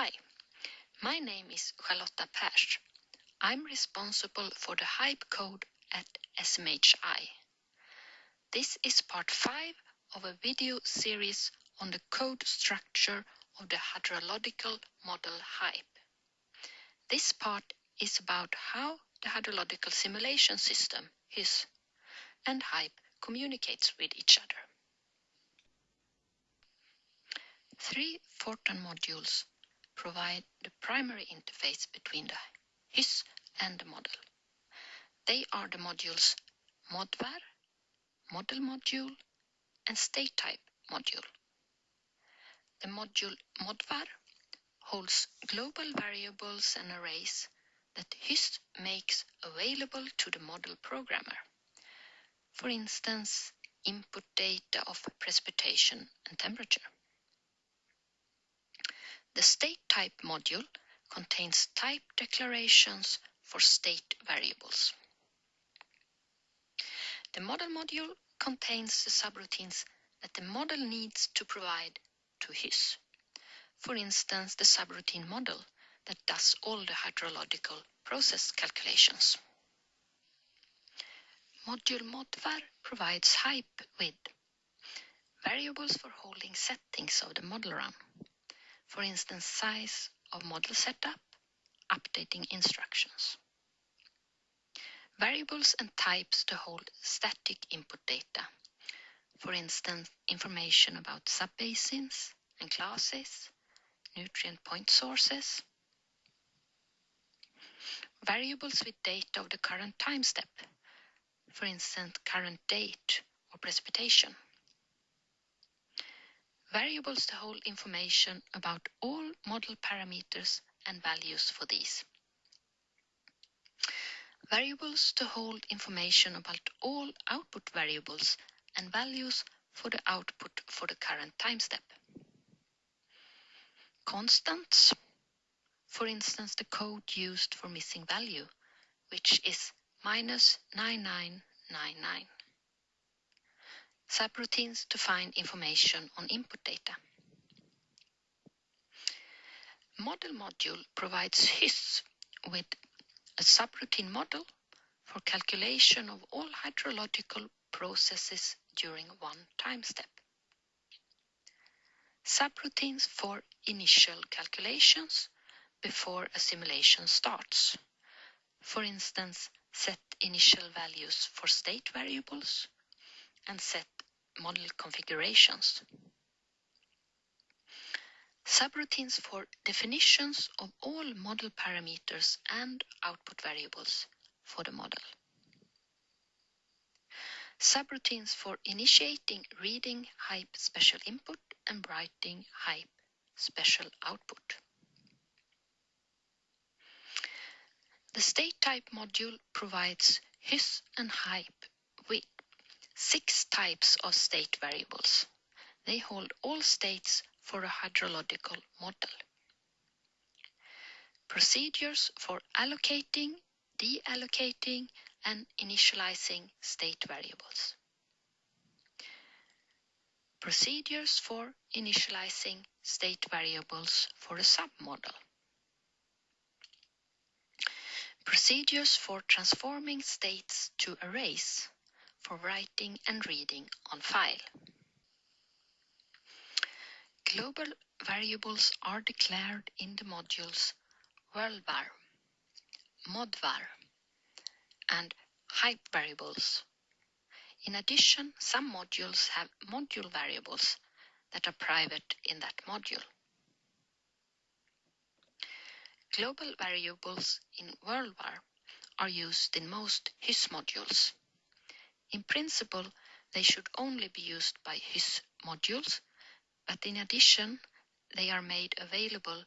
Hi, my name is Charlotta Pers. I'm responsible for the Hype code at SMHI. This is part 5 of a video series on the code structure of the hydrological model Hype. This part is about how the hydrological simulation system, HYSS, and Hype communicates with each other. Three Fortran modules provide the primary interface between the HYSS and the model. They are the modules modvar, model module, and state type module. The module modvar holds global variables and arrays that HYSS makes available to the model programmer. For instance, input data of precipitation and temperature. The state type module contains type declarations for state variables. The model module contains the subroutines that the model needs to provide to HYSS. For instance, the subroutine model that does all the hydrological process calculations. Module modvar provides hype with variables for holding settings of the model run for instance size of model setup, updating instructions. Variables and types to hold static input data, for instance information about subbasins and classes, nutrient point sources. Variables with data of the current time step, for instance current date or precipitation variables to hold information about all model parameters and values for these. Variables to hold information about all output variables and values for the output for the current time step. Constants, for instance the code used for missing value, which is minus 9999 subroutines to find information on input data. Model module provides HYSS with a subroutine model for calculation of all hydrological processes during one time step. Subroutines for initial calculations before a simulation starts. For instance, set initial values for state variables and set model configurations. Subroutines for definitions of all model parameters and output variables for the model. Subroutines for initiating reading hype special input and writing hype special output. The state type module provides HYSS and hype six types of state variables. They hold all states for a hydrological model. Procedures for allocating, deallocating, and initializing state variables. Procedures for initializing state variables for a submodel. Procedures for transforming states to arrays for writing and reading on file. Global variables are declared in the modules worldvar, modvar, and hype variables. In addition, some modules have module variables that are private in that module. Global variables in worldvar are used in most HYSS modules. In principle, they should only be used by HYSS modules, but in addition, they are made available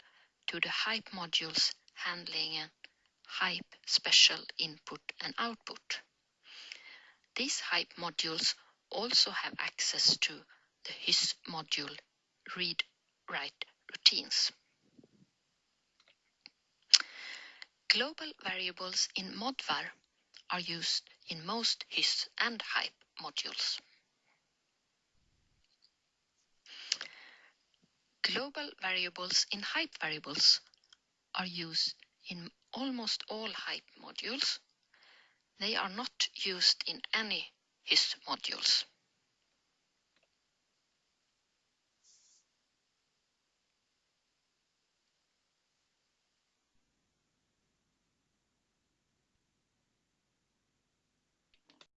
to the hype modules handling a hype special input and output. These hype modules also have access to the HYSS module read-write routines. Global variables in Modvar are used in most HYSS and HYPE modules. Global variables in HYPE variables are used in almost all hype modules. They are not used in any HYSS modules.